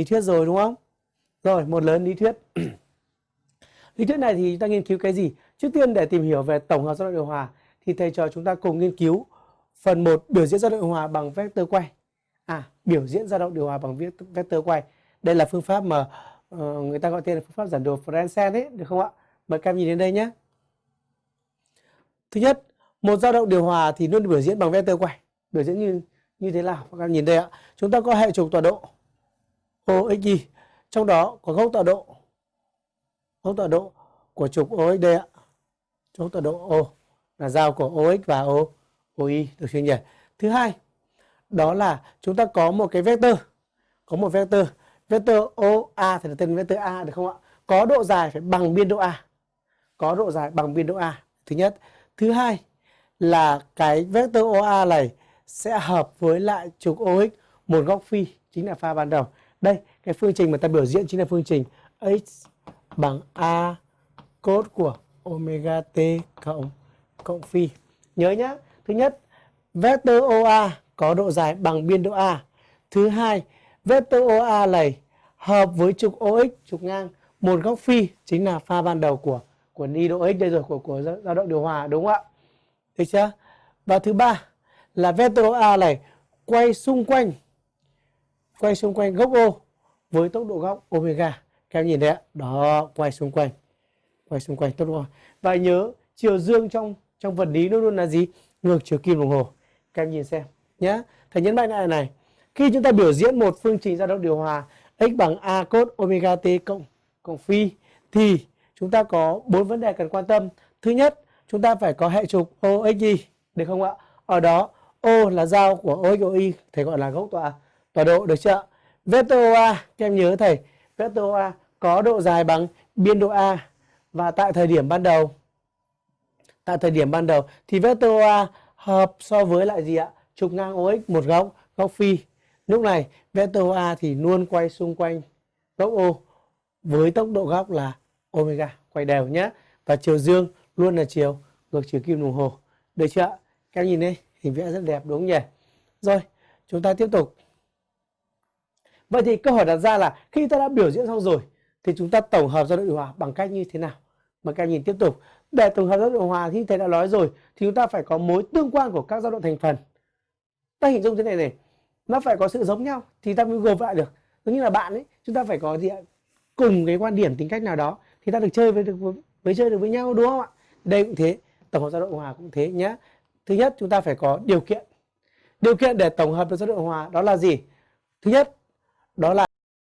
lý thuyết rồi đúng không? Rồi, một lớn lý thuyết. lý thuyết này thì chúng ta nghiên cứu cái gì? Trước tiên để tìm hiểu về tổng hợp dao động điều hòa thì thầy trò chúng ta cùng nghiên cứu phần 1 biểu diễn dao động điều hòa bằng vectơ quay. À, biểu diễn dao động điều hòa bằng vectơ quay. Đây là phương pháp mà uh, người ta gọi tên là phương pháp giản đồ Fransen ấy, được không ạ? Mời các em nhìn đến đây nhé. Thứ nhất, một dao động điều hòa thì luôn biểu diễn bằng vectơ quay. Biểu diễn như như thế nào? Các em nhìn đây ạ. Chúng ta có hệ trục tọa độ OXY, trong đó có góc tọa độ góc tọa độ của trục OX ạ. Góc tọa độ O là giao của OX và O OY được chưa nhỉ? Thứ hai, đó là chúng ta có một cái vectơ, có một vectơ, vectơ OA thì là tên vectơ A được không ạ? Có độ dài phải bằng biên độ A. Có độ dài bằng biên độ A. Thứ nhất, thứ hai là cái vectơ OA này sẽ hợp với lại trục OX một góc phi chính là pha ban đầu. Đây, cái phương trình mà ta biểu diễn chính là phương trình x bằng a cos của omega t cộng cộng phi. Nhớ nhá thứ nhất, vectơ OA có độ dài bằng biên độ A. Thứ hai, vectơ OA này hợp với trục OX, trục ngang, một góc phi chính là pha ban đầu của của ni độ x đây rồi của của dao động điều hòa đúng không ạ? Được chưa? Và thứ ba là vectơ OA này quay xung quanh quay xung quanh gốc O với tốc độ góc omega. Các em nhìn đấy, ạ? Đó, quay xung quanh. Quay xung quanh tốc độ. Và nhớ chiều dương trong trong vật lý luôn luôn là gì? Ngược chiều kim đồng hồ. Các em nhìn xem nhé. Thầy nhấn mạnh lại này. Khi chúng ta biểu diễn một phương trình dao động điều hòa x bằng a cos omega t cộng cộng phi thì chúng ta có bốn vấn đề cần quan tâm. Thứ nhất, chúng ta phải có hệ trục OXY, được không ạ? Ở đó O là giao của OXY, thầy gọi là gốc tọa tọa độ được chưa? Vector OA, các em nhớ thầy, vector OA có độ dài bằng biên độ A và tại thời điểm ban đầu tại thời điểm ban đầu thì vector OA hợp so với lại gì ạ? Trục ngang OX một góc, góc phi. Lúc này vector OA thì luôn quay xung quanh góc O với tốc độ góc là omega, quay đều nhé. Và chiều dương luôn là chiều ngược chiều kim đồng hồ. Được chưa ạ? Các em nhìn đây, hình vẽ rất đẹp đúng không nhỉ? Rồi, chúng ta tiếp tục. Vậy thì câu hỏi đặt ra là khi ta đã biểu diễn xong rồi thì chúng ta tổng hợp dao động điều hòa bằng cách như thế nào? Mà các em nhìn tiếp tục. Để tổng hợp dao động điều hòa thì thầy đã nói rồi thì chúng ta phải có mối tương quan của các dao động thành phần. Ta hình dung thế này này, nó phải có sự giống nhau thì ta mới gộp lại được. Giống như là bạn ấy, chúng ta phải có gì ạ? cùng cái quan điểm tính cách nào đó thì ta được chơi với được với chơi được với nhau đúng không ạ? Đây cũng thế, tổng hợp dao động hòa cũng thế nhé. Thứ nhất chúng ta phải có điều kiện. Điều kiện để tổng hợp được dao động hòa đó là gì? Thứ nhất đó là